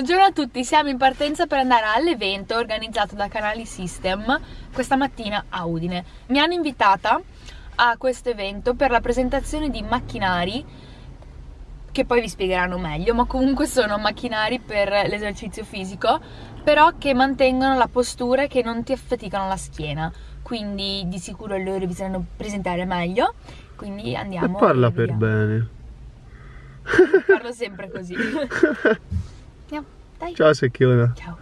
Buongiorno a tutti, siamo in partenza per andare all'evento organizzato da Canali System questa mattina a Udine. Mi hanno invitata a questo evento per la presentazione di macchinari che poi vi spiegheranno meglio, ma comunque sono macchinari per l'esercizio fisico, però che mantengono la postura e che non ti affaticano la schiena. Quindi di sicuro loro vi saranno presentare meglio. Quindi andiamo. E parla per bene. Parlo sempre così. Andiamo, dai. Ciao Secchiona. Ciao.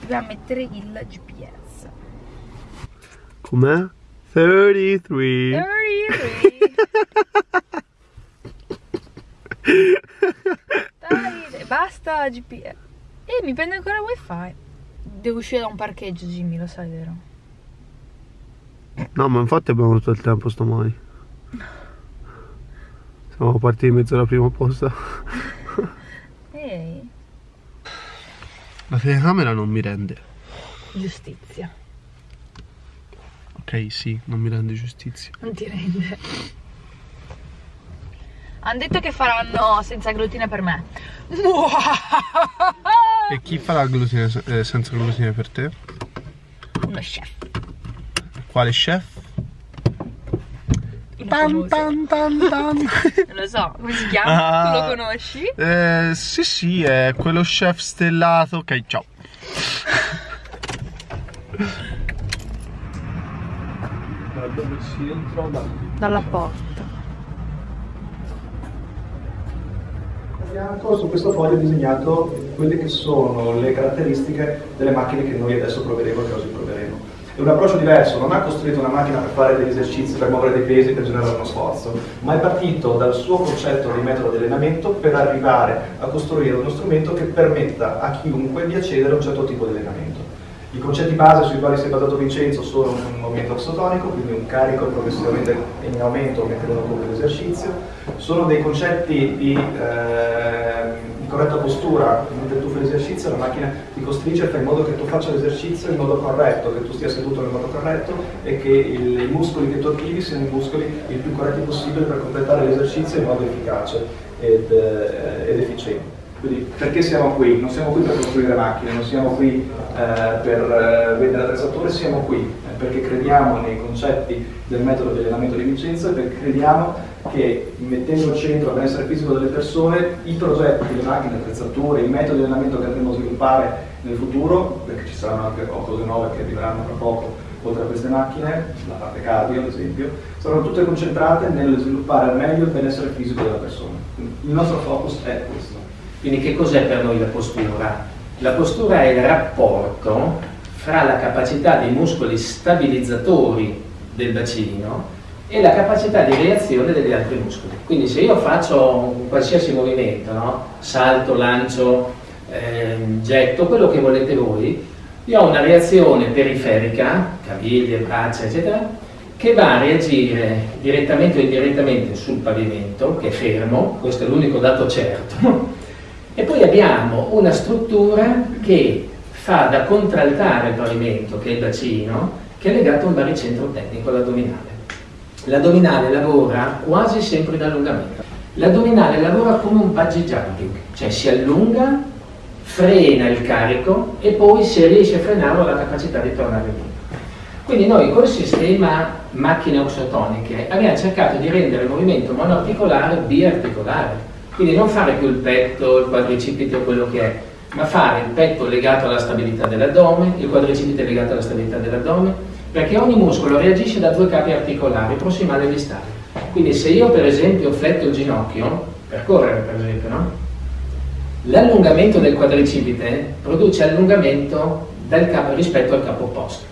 Dobbiamo mettere il GPS. Com'è? 33. 33. dai, basta GPS. E mi prende ancora wifi. Devo uscire da un parcheggio, Jimmy, lo sai, vero? No, ma infatti abbiamo tutto il tempo stamani. Siamo partiti in mezzo alla prima posta. Ehi, La telecamera non mi rende. giustizia. Ok, sì, non mi rende giustizia. Non ti rende. Hanno detto che faranno senza glutine per me. E chi farà glutine, eh, senza glutine per te? Uno chef. Quale chef? Tan, tan, tan tan. Non lo so, come si chiama? Ah. Tu lo conosci? Eh, sì, sì, è quello chef stellato. Ok, ciao. Da dove si entra da Dalla porta. su questo foglio ho disegnato quelle che sono le caratteristiche delle macchine che noi adesso proveremo e che oggi proveremo. È un approccio diverso, non ha costruito una macchina per fare degli esercizi, per muovere dei pesi, per generare uno sforzo, ma è partito dal suo concetto di metodo di allenamento per arrivare a costruire uno strumento che permetta a chiunque di accedere a un certo tipo di allenamento. I concetti base sui quali si è basato Vincenzo sono un movimento axotonico, quindi un carico progressivamente in aumento mentre uno compie l'esercizio, sono dei concetti di, eh, corretta postura, mentre tu fai l'esercizio la macchina ti costringe e fa in modo che tu faccia l'esercizio in modo corretto, che tu stia seduto nel modo corretto e che il- i muscoli che tu attivi siano i muscoli il più corretti possibile per completare l'esercizio in modo efficace ed, eh, ed efficiente. Quindi perché siamo qui? Non siamo qui per costruire macchine, non siamo qui eh, per eh, vendere attrezzature, siamo qui perché crediamo nei concetti del metodo di allenamento di Vincenzo e perché crediamo che mettendo al centro il benessere fisico delle persone, i progetti, le macchine, le attrezzature, i metodi di allenamento che andremo a sviluppare nel futuro, perché ci saranno anche cose nuove che arriveranno tra poco, oltre a queste macchine, la parte cardio ad esempio, saranno tutte concentrate nel sviluppare al meglio il benessere fisico della persona. Il nostro focus è questo. Quindi che cos'è per noi la postura? La postura è il rapporto fra la capacità dei muscoli stabilizzatori del bacino e la capacità di reazione degli altri muscoli. Quindi se io faccio un qualsiasi movimento, no? salto, lancio, ehm, getto, quello che volete voi, io ho una reazione periferica, caviglie, braccia, eccetera, che va a reagire direttamente o indirettamente sul pavimento, che è fermo, questo è l'unico dato certo, e poi abbiamo una struttura che fa da contraltare il pavimento, che è il bacino, che è legato a un baricentro tecnico, l'addominale. L'addominale lavora quasi sempre in allungamento. L'addominale lavora come un bungee jumping, cioè si allunga, frena il carico e poi se riesce a frenarlo ha la capacità di tornare giù. Quindi noi col sistema macchine oxotoniche abbiamo cercato di rendere il movimento monoarticolare biarticolare. Quindi non fare più il petto, il quadricipite o quello che è, ma fare il petto legato alla stabilità dell'addome, il quadricipite legato alla stabilità dell'addome, perché ogni muscolo reagisce da due capi articolari, prossimale e distale. Quindi se io per esempio fletto il ginocchio, per correre per esempio, no? L'allungamento del quadricipite produce allungamento capo rispetto al capo opposto.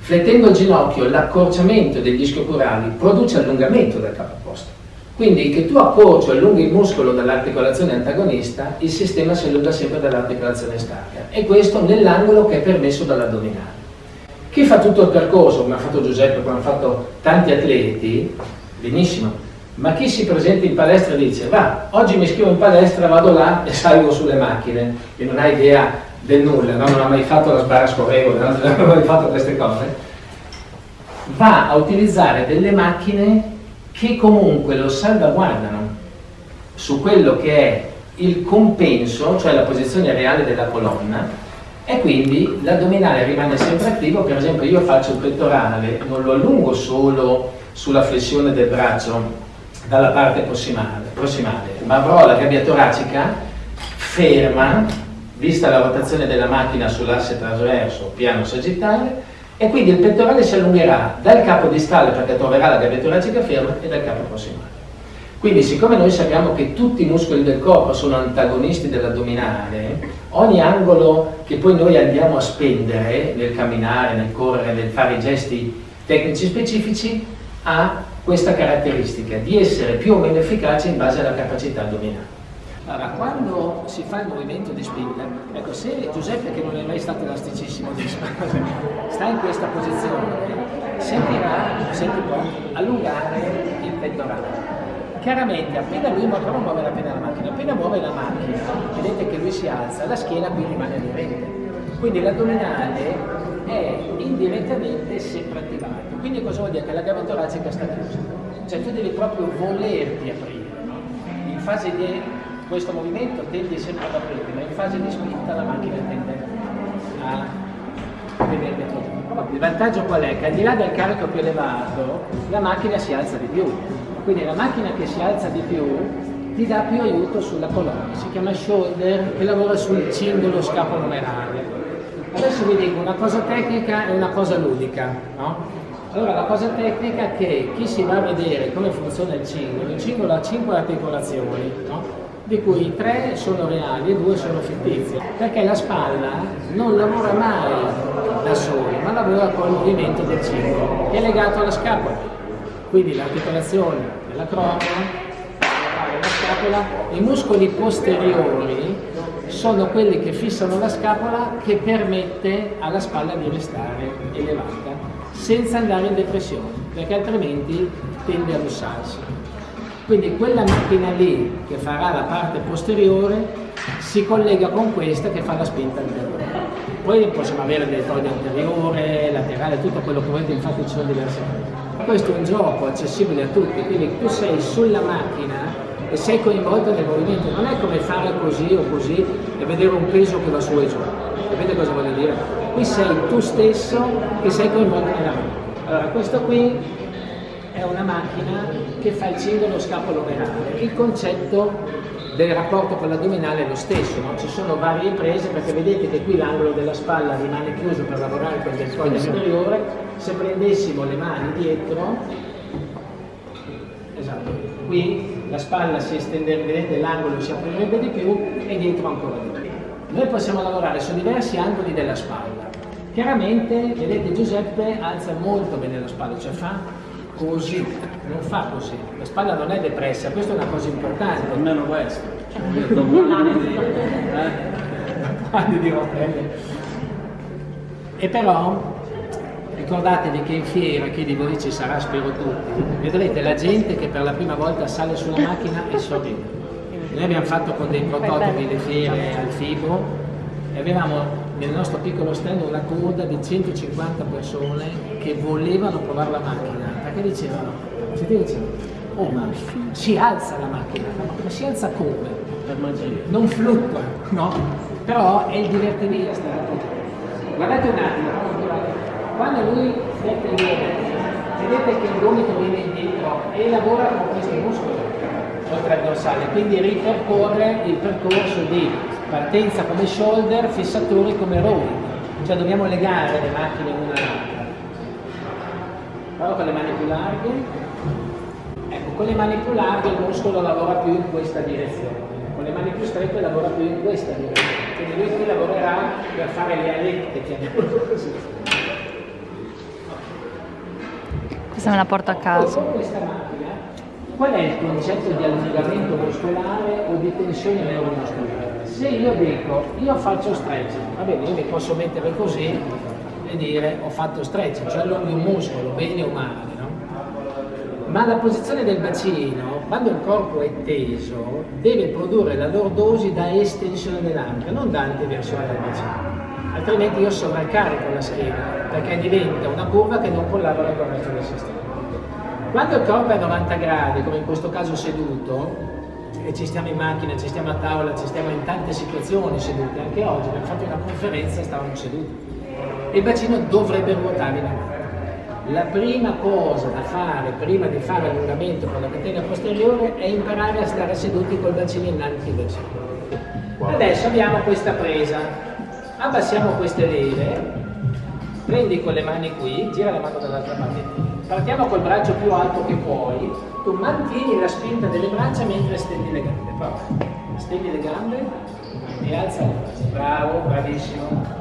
Flettendo il ginocchio, l'accorciamento degli ischiocurali produce allungamento del capo opposto. Quindi che tu accorci o allunghi il muscolo dall'articolazione antagonista, il sistema si allunga sempre dall'articolazione stacca. E questo nell'angolo che è permesso dall'addominale. Chi fa tutto il percorso, come ha fatto Giuseppe, come hanno fatto tanti atleti, benissimo, ma chi si presenta in palestra dice va, oggi mi iscrivo in palestra, vado là e salgo sulle macchine, e non ha idea del nulla, no? non ha mai fatto la sbarra scorrevole, no? non ha mai fatto queste cose, va a utilizzare delle macchine che comunque lo salvaguardano su quello che è il compenso, cioè la posizione reale della colonna, e quindi l'addominale rimane sempre attivo, per esempio io faccio il pettorale, non lo allungo solo sulla flessione del braccio dalla parte prossimale, prossimale. Ma avrò la gabbia toracica ferma, vista la rotazione della macchina sull'asse trasverso piano sagittale, e quindi il pettorale si allungherà dal capo distale perché troverà la gabbia toracica ferma e dal capo prossimale. Quindi siccome noi sappiamo che tutti i muscoli del corpo sono antagonisti dell'addominale, ogni angolo che poi noi andiamo a spendere nel camminare, nel correre, nel fare i gesti tecnici specifici ha questa caratteristica di essere più o meno efficace in base alla capacità addominale. Allora, quando si fa il movimento di spinta, ecco, se Giuseppe, che non è mai stato elasticissimo di sta in questa posizione, sentirà, senti può allungare il pettorale. Chiaramente, appena lui muove, non muove la macchina, appena muove la macchina, vedete che lui si alza, la schiena qui rimane aderente. Quindi l'addominale è indirettamente sempre attivato. Quindi cosa vuol dire? Che la gabbia toracica sta chiusa. Cioè tu devi proprio volerti aprire. In fase di questo movimento tendi sempre ad aprirti, ma in fase di spinta la macchina tende a vedere dentro Il vantaggio qual è? Che al di là del carico più elevato, la macchina si alza di più. Quindi la macchina che si alza di più ti dà più aiuto sulla colonna, si chiama shoulder e lavora sul cingolo scapolomerale. Adesso vi dico una cosa tecnica e una cosa ludica. No? Allora, la cosa tecnica è che chi si va a vedere come funziona il cingolo, il cingolo ha 5 articolazioni, no? Di cui 3 sono reali e 2 sono fittizie, perché la spalla non lavora mai da sola, ma lavora con il movimento del cingolo, che è legato alla scapola. Quindi l'articolazione della croma, la scapola, i muscoli posteriori sono quelli che fissano la scapola che permette alla spalla di restare elevata senza andare in depressione perché altrimenti tende a lussarsi. Quindi quella macchina lì che farà la parte posteriore si collega con questa che fa la spinta anteriore. Poi possiamo avere delle toglie anteriore, laterale, tutto quello che volete, infatti ci sono diverse cose. Questo è un gioco accessibile a tutti, quindi tu sei sulla macchina e sei coinvolto nel movimento, non è come fare così o così e vedere un peso che va su e giù. Capite cosa voglio dire? Qui sei tu stesso che sei coinvolto nella macchina. Allora, questo qui è una macchina che fa il cingolo scapolo venale. Il concetto del rapporto con l'addominale è lo stesso, no? ci sono varie prese perché vedete che qui l'angolo della spalla rimane chiuso per lavorare con il deltoide superiore, se prendessimo le mani dietro, esatto, qui la spalla si estenderebbe, vedete l'angolo si aprirebbe di più e dietro ancora di più. Noi possiamo lavorare su diversi angoli della spalla. Chiaramente, vedete Giuseppe alza molto bene la spalla, cioè fa così, non fa così. La spalla non è depressa, questa è una cosa importante. Almeno questo. e però ricordatevi che in fiera, chi di voi ci sarà, spero tutti, vedrete la gente che per la prima volta sale sulla macchina e sorride. Noi abbiamo fatto con dei prototipi le fiere al Fibro e avevamo nel nostro piccolo stand una coda di 150 persone che volevano provare la macchina perché dicevano, si dicevano, oh ma si alza la macchina, ma si alza come? Per magia. Non fluttua, no? Però è il divertimento. Guardate un attimo, quando lui mette il gomito, vedete che il gomito viene indietro e lavora con questi muscoli oltre al dorsale, quindi ripercorre il percorso di partenza come shoulder, fissatori come rowing, cioè dobbiamo legare le macchine una. Però con le mani più larghe, ecco, con le mani più larghe il muscolo lavora più in questa direzione, con le mani più strette lavora più in questa direzione, quindi lui qui lavorerà per fare le alette, chiamiamolo così. Questa me la porto a casa. Con questa macchina, qual è il concetto di allungamento muscolare o di tensione neuromuscolare? Se io dico, io faccio stretching, va bene, io mi posso mettere così e dire ho fatto stretching, cioè allunghi un muscolo, bene o male, no? Ma la posizione del bacino, quando il corpo è teso, deve produrre la lordosi da estensione dell'anca, non da anteversione del bacino altrimenti io sovraccarico la schiena perché diventa una curva che non collabora con il resto del sistema. Quando il corpo è a 90 gradi, come in questo caso seduto, e ci stiamo in macchina, ci stiamo a tavola, ci stiamo in tante situazioni seduti, anche oggi abbiamo fatto una conferenza e stavamo seduti. E il bacino dovrebbe ruotare in avanti. La prima cosa da fare prima di fare l'allungamento con la catena posteriore è imparare a stare seduti col bacino innanzi verso. Adesso abbiamo questa presa, abbassiamo queste leve, prendi con le mani qui, gira la mano dall'altra parte, partiamo col braccio più alto che puoi, tu mantieni la spinta delle braccia mentre stendi le gambe, prova, stendi le gambe e alza le braccia, bravo, bravissimo,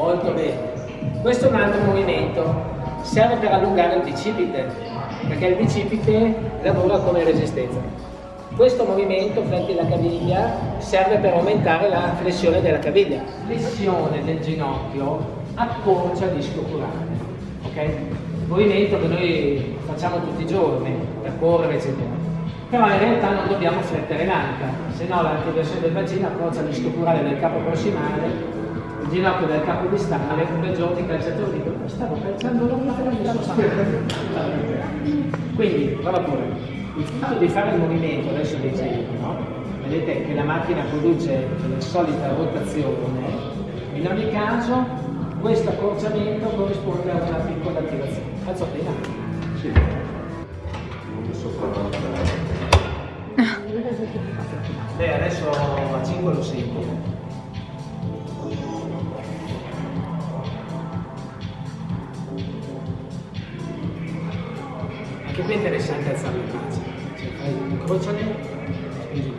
molto bene. Questo è un altro movimento, serve per allungare il bicipite, perché il bicipite lavora come resistenza. Questo movimento, fletti la caviglia, serve per aumentare la flessione della caviglia. Flessione del ginocchio accorcia il disco curale. ok? Movimento che noi facciamo tutti i giorni per correre, eccetera. Però in realtà non dobbiamo flettere l'anca, se no l'antiversione del bacino accorcia il disco curale del capo prossimale, ginocchio del capo distale, un bel giorno i calciatori dicono stavo calciando l'onda e non so Quindi, prova pure. Il fatto di fare il movimento, adesso dicevo, no? Vedete che la macchina produce la solita rotazione, in ogni caso questo accorciamento corrisponde a una piccola attivazione. Alzo appena. Sì. Non so fare Beh, adesso a 5 lo sento. È interessante alzare le braccia. Cioè, fai spingi.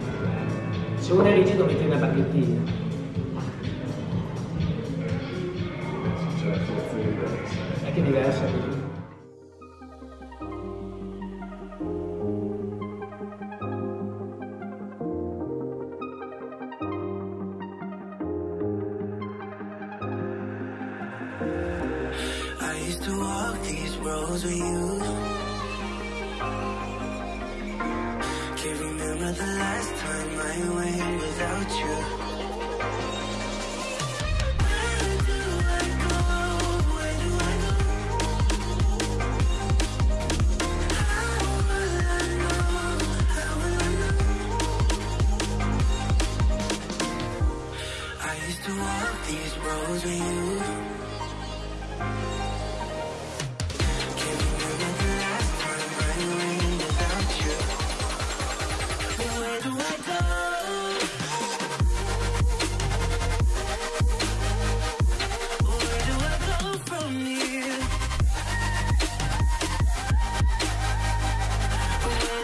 Se uno è rigido metti una bacchettina. Diverse. È che è diversa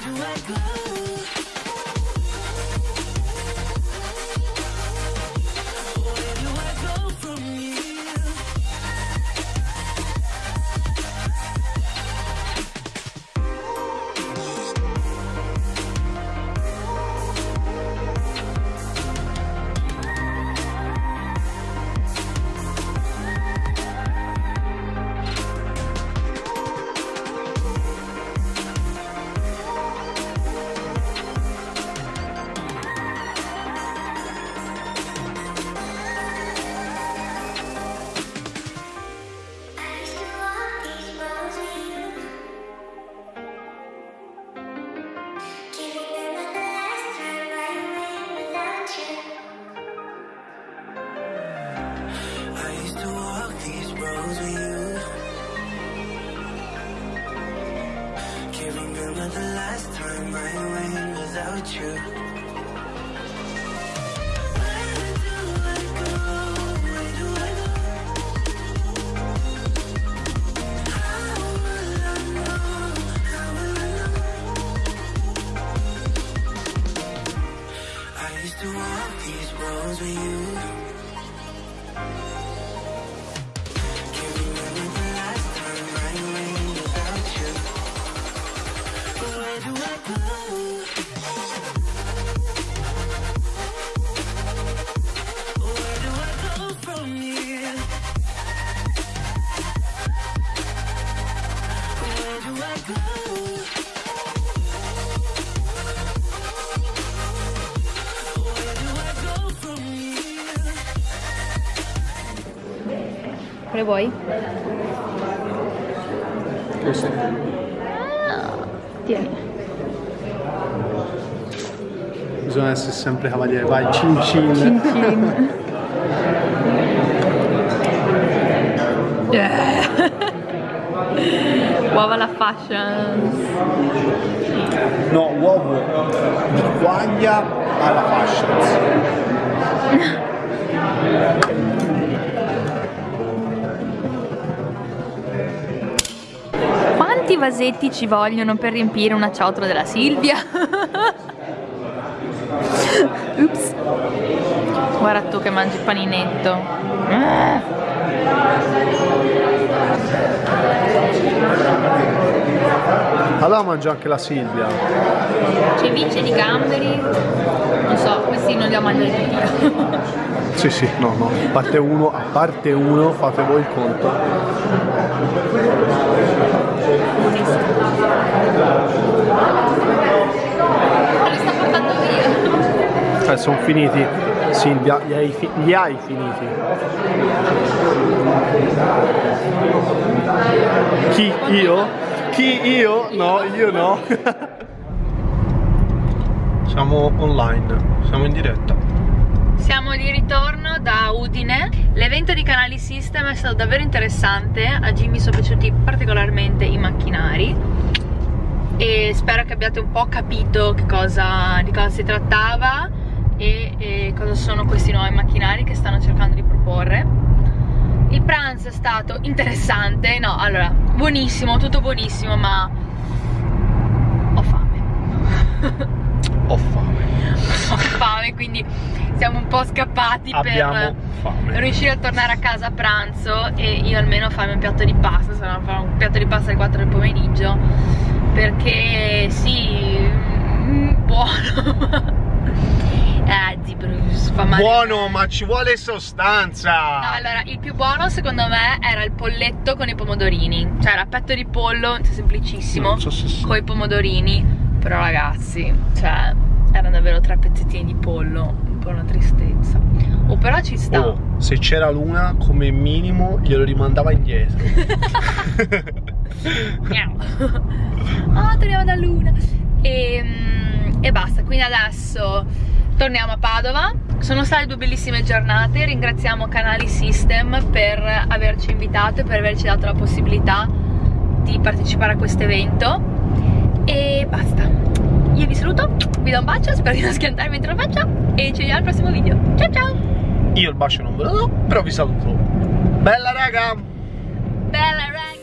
Where do I go? Vuoi? Questo. Tieni. bisogna essere sempre cavaliere. Vai, cin cin. Cin cin. Fashion. No, uovo di quaglia alla fashions. Quanti vasetti ci vogliono per riempire una ciotola della Silvia? Ups. Guarda tu che mangi il paninetto. Allora mangia anche la Silvia. Ceviche di gamberi. Non so, questi non li ho mangiati tutti. Sì, sì, no, no. A parte uno, a parte uno, fate voi il conto. Ma li sta portando via. Eh, sono finiti. Silvia, li hai, fi- li hai finiti. Chi? Io? Chi? Io? No, io no. Siamo online, siamo in diretta. Siamo di ritorno da Udine. L'evento di Canali System è stato davvero interessante. A Jimmy sono piaciuti particolarmente i macchinari. E spero che abbiate un po' capito che cosa, di cosa si trattava e, e cosa sono questi nuovi macchinari che stanno cercando di proporre. Il pranzo è stato interessante, no, allora, buonissimo, tutto buonissimo, ma ho fame. Ho fame. ho fame, quindi siamo un po' scappati Abbiamo per fame. riuscire a tornare a casa a pranzo e io almeno farmi un piatto di pasta, se no farò un piatto di pasta alle 4 del pomeriggio perché sì, mm, buono. eh, però fa male. Buono, ma ci vuole sostanza. No, allora, il più buono secondo me era il polletto con i pomodorini. Cioè, era petto di pollo, semplicissimo, Non so se sì. con i pomodorini. Però ragazzi, cioè, erano davvero tre pezzettini di pollo. Un po' una tristezza. Oh, però ci sta. Oh, se c'era l'una, come minimo glielo rimandava indietro. Miau. oh, torniamo da Luna. E, mm, e basta, quindi adesso torniamo a Padova. Sono state due bellissime giornate. Ringraziamo Canali System per averci invitato e per averci dato la possibilità di partecipare a questo evento. E basta. Io vi saluto, vi do un bacio, spero di non schiantarmi mentre lo faccio e ci vediamo al prossimo video. Ciao ciao! Io il bacio non ve lo do, però vi saluto. Bella raga! Bella raga!